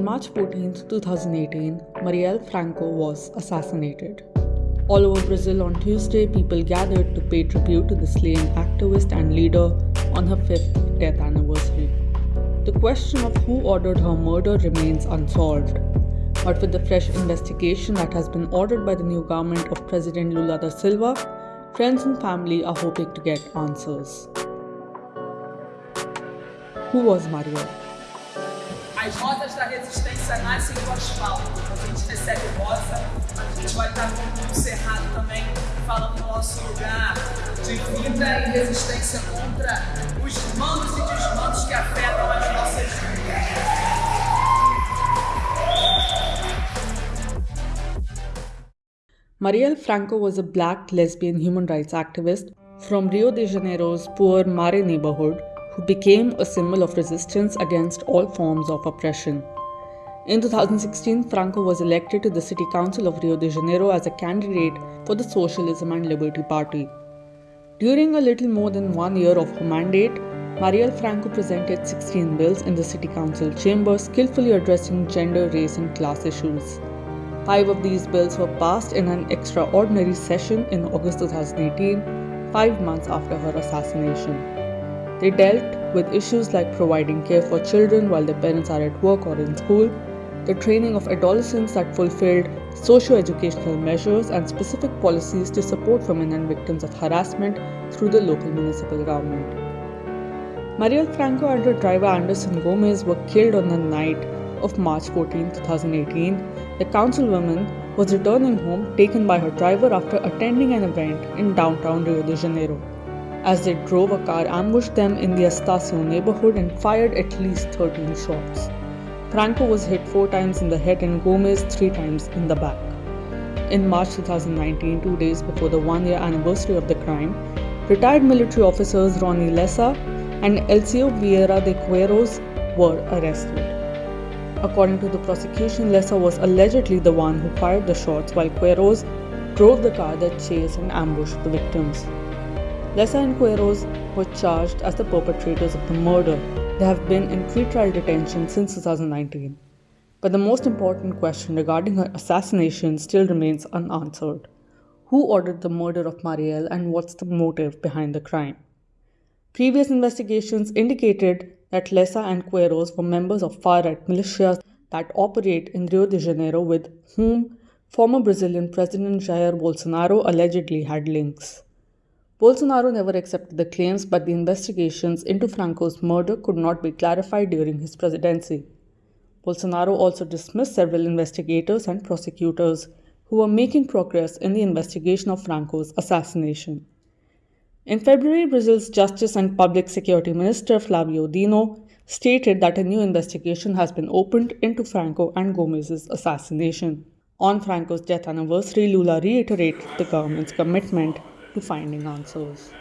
March 14, 2018, Marielle Franco was assassinated. All over Brazil on Tuesday, people gathered to pay tribute to the slain activist and leader on her fifth death anniversary. The question of who ordered her murder remains unsolved. But with the fresh investigation that has been ordered by the new government of President Lula da Silva, friends and family are hoping to get answers. Who was Marielle? As rosas da resistência nascem do asfalto. A gente recebe rosa, a gente vai estar com o Cerrado também, falando do nosso lugar de vida e resistência contra os mandos e desmandos que afetam as nossas vidas. Marielle Franco was a black lesbian human rights activist from Rio de Janeiro's poor Mare neighborhood who became a symbol of resistance against all forms of oppression. In 2016, Franco was elected to the City Council of Rio de Janeiro as a candidate for the Socialism and Liberty Party. During a little more than one year of her mandate, Marielle Franco presented 16 bills in the City Council chamber skillfully addressing gender, race, and class issues. Five of these bills were passed in an extraordinary session in August 2018, five months after her assassination. They dealt with issues like providing care for children while their parents are at work or in school, the training of adolescents that fulfilled socio-educational measures and specific policies to support women and victims of harassment through the local municipal government. Marielle Franco and her driver Anderson Gomes were killed on the night of March 14, 2018. The councilwoman was returning home taken by her driver after attending an event in downtown Rio de Janeiro. As they drove, a car ambushed them in the Estacio neighborhood and fired at least 13 shots. Franco was hit four times in the head and Gomes three times in the back. In March 2019, two days before the one year anniversary of the crime, retired military officers Ronnie Lessa and Elcio Vieira de Queiroz were arrested. According to the prosecution, Lessa was allegedly the one who fired the shots while Queiroz drove the car that chased and ambushed the victims. Lessa and Queiroz were charged as the perpetrators of the murder. They have been in pretrial detention since 2019. But the most important question regarding her assassination still remains unanswered. Who ordered the murder of Marielle and what's the motive behind the crime? Previous investigations indicated that Lessa and Queiroz were members of far-right militias that operate in Rio de Janeiro with whom former Brazilian President Jair Bolsonaro allegedly had links. Bolsonaro never accepted the claims, but the investigations into Franco's murder could not be clarified during his presidency. Bolsonaro also dismissed several investigators and prosecutors who were making progress in the investigation of Franco's assassination. In February, Brazil's Justice and Public Security Minister Flavio Dino stated that a new investigation has been opened into Franco and Gomes's assassination. On Franco's death anniversary, Lula reiterated the government's commitment to finding answers.